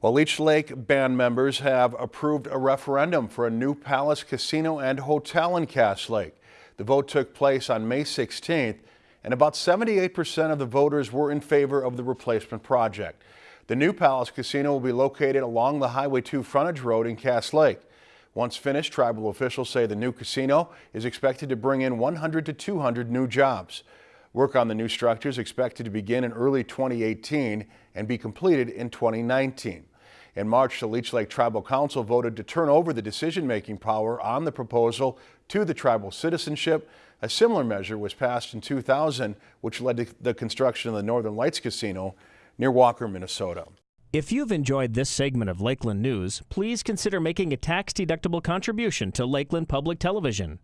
Well, Leech Lake band members have approved a referendum for a new Palace Casino and Hotel in Cass Lake. The vote took place on May 16th, and about 78% of the voters were in favor of the replacement project. The new Palace Casino will be located along the Highway 2 frontage road in Cass Lake. Once finished, tribal officials say the new casino is expected to bring in 100 to 200 new jobs. Work on the new structure is expected to begin in early 2018 and be completed in 2019. In March, the Leech Lake Tribal Council voted to turn over the decision-making power on the proposal to the tribal citizenship. A similar measure was passed in 2000, which led to the construction of the Northern Lights Casino near Walker, Minnesota. If you've enjoyed this segment of Lakeland News, please consider making a tax-deductible contribution to Lakeland Public Television.